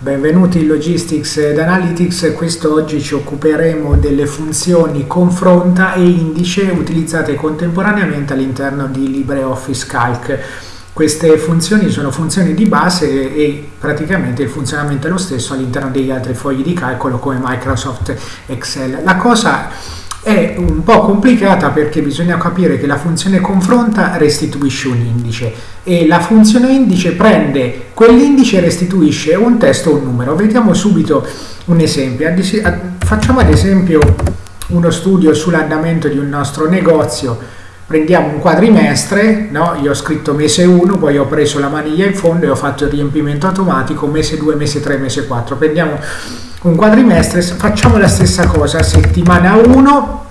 Benvenuti in Logistics ed Analytics, questo oggi ci occuperemo delle funzioni confronta e indice utilizzate contemporaneamente all'interno di LibreOffice Calc. Queste funzioni sono funzioni di base e praticamente il funzionamento è lo stesso all'interno degli altri fogli di calcolo come Microsoft Excel. La cosa è un po' complicata perché bisogna capire che la funzione confronta restituisce un indice e la funzione indice prende quell'indice e restituisce un testo o un numero. Vediamo subito un esempio. Facciamo ad esempio uno studio sull'andamento di un nostro negozio. Prendiamo un quadrimestre, no? io ho scritto mese 1, poi ho preso la maniglia in fondo e ho fatto il riempimento automatico, mese 2, mese 3, mese 4. Prendiamo un quadrimestre, facciamo la stessa cosa, settimana 1,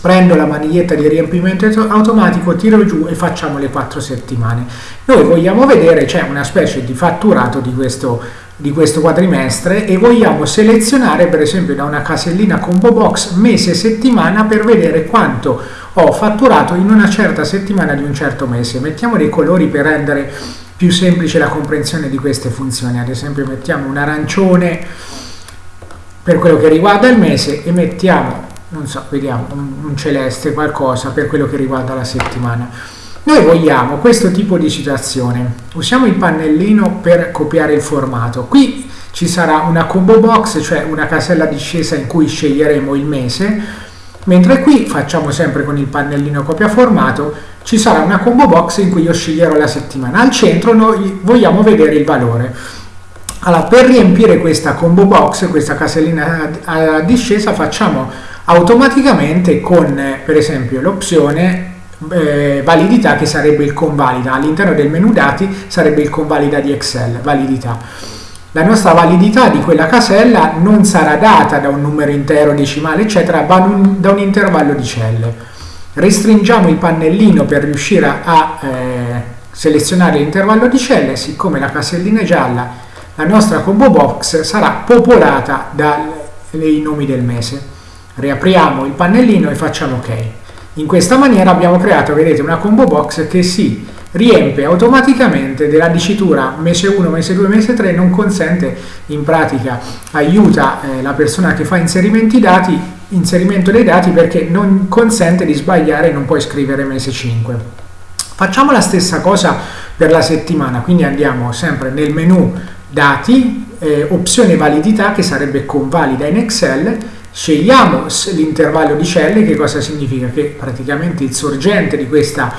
prendo la maniglietta di riempimento automatico, tiro giù e facciamo le 4 settimane. Noi vogliamo vedere, c'è una specie di fatturato di questo, di questo quadrimestre e vogliamo selezionare per esempio da una casellina combo box mese settimana per vedere quanto ho fatturato in una certa settimana di un certo mese. Mettiamo dei colori per rendere più semplice la comprensione di queste funzioni, ad esempio mettiamo un arancione per quello che riguarda il mese e mettiamo, non so, vediamo, un, un celeste, qualcosa per quello che riguarda la settimana. Noi vogliamo questo tipo di situazione. Usiamo il pannellino per copiare il formato. Qui ci sarà una combo box, cioè una casella discesa in cui sceglieremo il mese, mentre qui facciamo sempre con il pannellino copia formato, ci sarà una combo box in cui io sceglierò la settimana. Al centro noi vogliamo vedere il valore. Allora, per riempire questa combo box, questa casellina a discesa, facciamo automaticamente con, per esempio, l'opzione eh, validità che sarebbe il convalida. All'interno del menu dati sarebbe il convalida di Excel, validità. La nostra validità di quella casella non sarà data da un numero intero, decimale, eccetera, ma da un intervallo di celle. Restringiamo il pannellino per riuscire a eh, selezionare l'intervallo di celle, siccome la casellina è gialla la nostra combo box sarà popolata dai nomi del mese. Riapriamo il pannellino e facciamo ok. In questa maniera abbiamo creato, vedete, una combo box che si riempie automaticamente della dicitura mese 1, mese 2, mese 3, non consente, in pratica aiuta eh, la persona che fa inserimenti dati, inserimento dei dati perché non consente di sbagliare e non puoi scrivere mese 5. Facciamo la stessa cosa per la settimana, quindi andiamo sempre nel menu dati, eh, opzione validità che sarebbe convalida in Excel, scegliamo l'intervallo di celle, che cosa significa? Che praticamente il sorgente di questa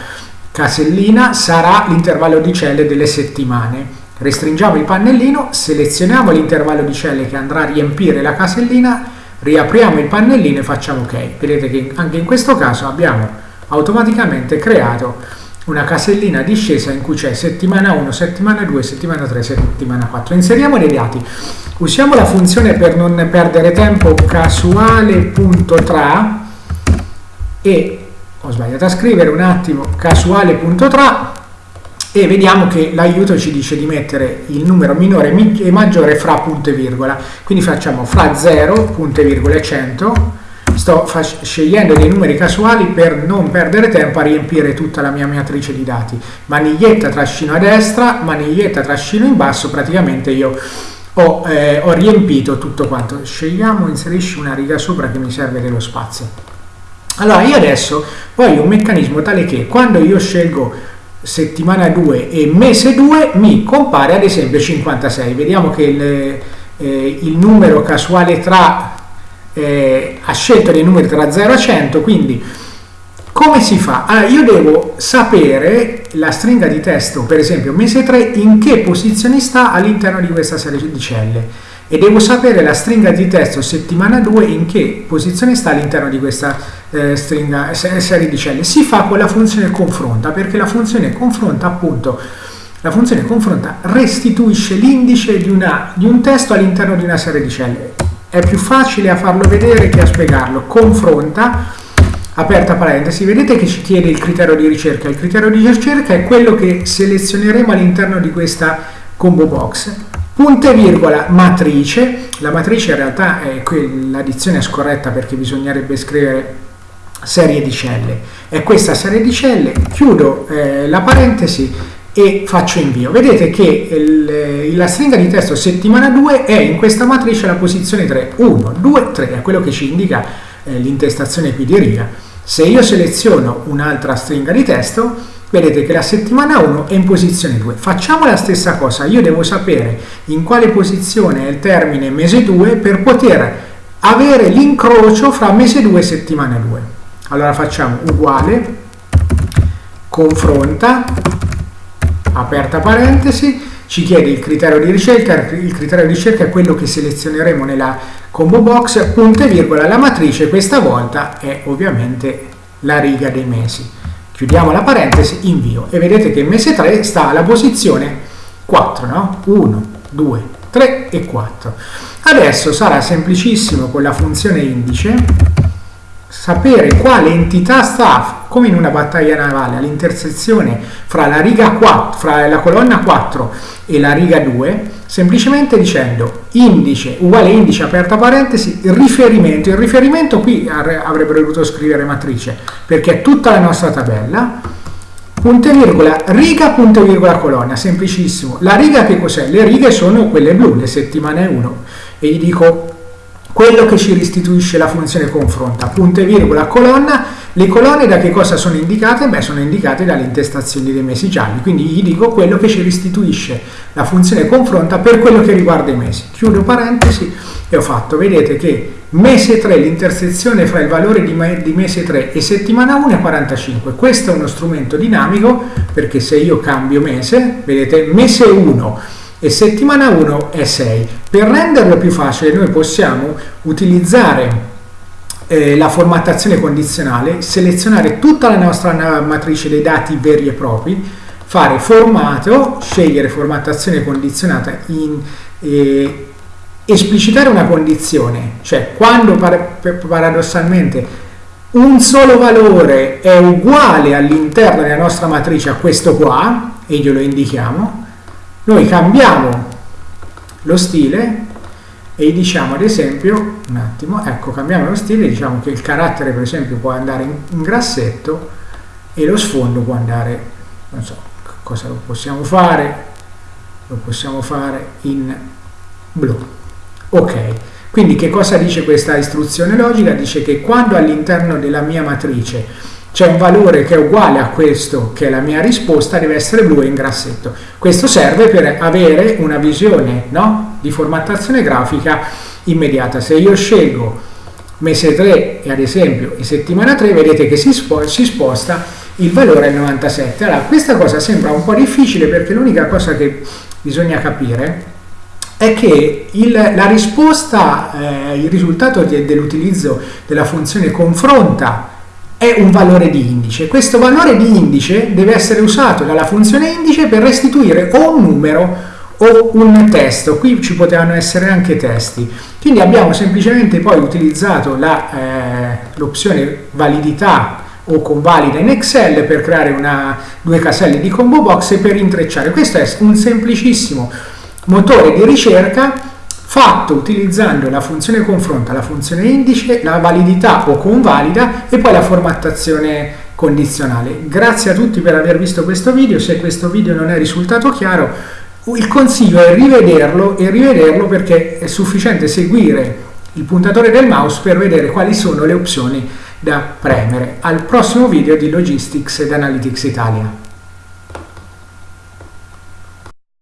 casellina sarà l'intervallo di celle delle settimane. Restringiamo il pannellino, selezioniamo l'intervallo di celle che andrà a riempire la casellina, riapriamo il pannellino e facciamo ok. Vedete che anche in questo caso abbiamo automaticamente creato una casellina discesa in cui c'è settimana 1, settimana 2, settimana 3, settimana 4. Inseriamo dei dati. Usiamo la funzione per non perdere tempo casuale.tra e ho sbagliato a scrivere un attimo casuale.tra e vediamo che l'aiuto ci dice di mettere il numero minore e maggiore fra punto e virgola. Quindi facciamo fra 0, punto e virgola e 100 sto scegliendo dei numeri casuali per non perdere tempo a riempire tutta la mia matrice di dati. Maniglietta trascino a destra, maniglietta trascino in basso, praticamente io ho, eh, ho riempito tutto quanto. Scegliamo, inserisci una riga sopra che mi serve dello spazio. Allora, io adesso voglio un meccanismo tale che quando io scelgo settimana 2 e mese 2 mi compare ad esempio 56. Vediamo che il, eh, il numero casuale tra eh, ha scelto dei numeri tra 0 e 100, quindi come si fa? Allora, io devo sapere la stringa di testo, per esempio mese 3, in che posizione sta all'interno di questa serie di celle e devo sapere la stringa di testo settimana 2 in che posizione sta all'interno di questa eh, stringa, serie di celle. Si fa con la funzione confronta, perché la funzione confronta appunto la funzione confronta restituisce l'indice di, di un testo all'interno di una serie di celle è più facile a farlo vedere che a spiegarlo. Confronta, aperta parentesi, vedete che ci chiede il criterio di ricerca. Il criterio di ricerca è quello che selezioneremo all'interno di questa combo box. Punto e virgola matrice, la matrice in realtà è l'addizione scorretta perché bisognerebbe scrivere serie di celle. È questa serie di celle, chiudo eh, la parentesi e faccio invio. Vedete che il, la stringa di testo settimana 2 è in questa matrice la posizione 3, 1, 2, 3, è quello che ci indica eh, l'intestazione qui di riga. Se io seleziono un'altra stringa di testo, vedete che la settimana 1 è in posizione 2. Facciamo la stessa cosa, io devo sapere in quale posizione è il termine mese 2 per poter avere l'incrocio fra mese 2 e settimana 2. Allora facciamo uguale, confronta, aperta parentesi, ci chiede il criterio di ricerca, il criterio di ricerca è quello che selezioneremo nella combo box, punto e virgola, la matrice questa volta è ovviamente la riga dei mesi. Chiudiamo la parentesi, invio e vedete che il mese 3 sta alla posizione 4, no? 1, 2, 3 e 4. Adesso sarà semplicissimo con la funzione indice sapere quale entità sta, come in una battaglia navale, all'intersezione fra la riga 4, fra la colonna 4 e la riga 2, semplicemente dicendo indice uguale indice aperta parentesi, riferimento. Il riferimento qui avrebbero dovuto scrivere matrice, perché è tutta la nostra tabella, punto e virgola, riga, punto e virgola, colonna, semplicissimo. La riga che cos'è? Le righe sono quelle blu, le settimane 1, e gli dico quello che ci restituisce la funzione confronta, punto e virgola, colonna, le colonne da che cosa sono indicate? Beh, sono indicate dalle intestazioni dei mesi gialli, quindi gli dico quello che ci restituisce la funzione confronta per quello che riguarda i mesi. Chiudo parentesi e ho fatto, vedete che mese 3, l'intersezione fra il valore di, mese 3 e settimana 1 è 45. Questo è uno strumento dinamico perché se io cambio mese, vedete, mese 1 e settimana 1 è 6. Per renderlo più facile noi possiamo utilizzare eh, la formattazione condizionale, selezionare tutta la nostra matrice dei dati veri e propri, fare formato, scegliere formattazione condizionata in eh, esplicitare una condizione, cioè quando par paradossalmente un solo valore è uguale all'interno della nostra matrice a questo qua, e glielo indichiamo, noi cambiamo lo stile e diciamo ad esempio, un attimo, ecco, cambiamo lo stile, diciamo che il carattere per esempio può andare in, in grassetto e lo sfondo può andare, non so, cosa lo possiamo fare? Lo possiamo fare in blu. Ok, quindi che cosa dice questa istruzione logica? Dice che quando all'interno della mia matrice c'è un valore che è uguale a questo che è la mia risposta deve essere blu in grassetto. Questo serve per avere una visione no? di formattazione grafica immediata. Se io scelgo mese 3 e ad esempio e settimana 3 vedete che si, spo si sposta il valore al 97 allora questa cosa sembra un po' difficile perché l'unica cosa che bisogna capire è che il, la risposta, eh, il risultato dell'utilizzo della funzione confronta è un valore di indice. Questo valore di indice deve essere usato dalla funzione indice per restituire o un numero o un testo. Qui ci potevano essere anche testi. Quindi abbiamo semplicemente poi utilizzato eh, l'opzione eh, validità o convalida in Excel per creare una, due caselle di combo box e per intrecciare. Questo è un semplicissimo motore di ricerca fatto utilizzando la funzione confronta, la funzione indice, la validità o convalida e poi la formattazione condizionale. Grazie a tutti per aver visto questo video, se questo video non è risultato chiaro il consiglio è rivederlo e rivederlo perché è sufficiente seguire il puntatore del mouse per vedere quali sono le opzioni da premere. Al prossimo video di Logistics ed Analytics Italia.